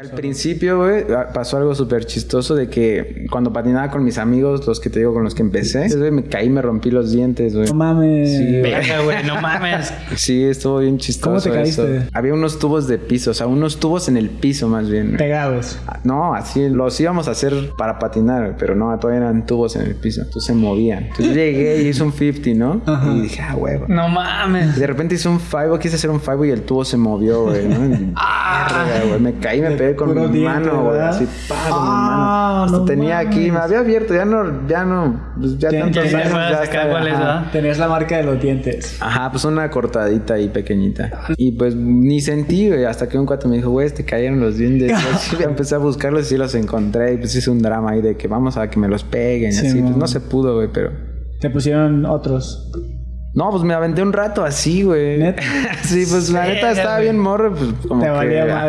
Al principio, güey, pasó algo súper chistoso de que cuando patinaba con mis amigos, los que te digo con los que empecé, me caí y me rompí los dientes, güey. No mames. Sí, güey. No mames. Sí, estuvo bien chistoso. ¿Cómo te caíste? eso. Había unos tubos de piso, o sea, unos tubos en el piso más bien. Pegados. No, así los íbamos a hacer para patinar, pero no, todavía eran tubos en el piso, entonces se movían. Entonces llegué y hice un 50, ¿no? Ajá. Y dije, ah, huevo. No mames. De repente hice un 5, quise hacer un 5 y el tubo se movió, güey, ¿no? Verga, me caí, me pegué con mi mano, güey, así, pa, con mi Ah, mano. No tenía aquí, me había abierto, ya no, ya no, pues ya tantos años, ya cuál es. Tenías la marca de los dientes. Ajá, pues una cortadita ahí pequeñita. Y pues ni sentí, güey, hasta que un cuate me dijo, güey, te cayeron los dientes. Y empecé a buscarlos y sí los encontré. Y pues hice un drama ahí de que vamos a que me los peguen Sí, así. Pues no se pudo, güey, pero... Te pusieron otros. No, pues me aventé un rato así, güey. ¿Neta? sí, pues la neta estaba bien morro, pues como Te que... valía madre.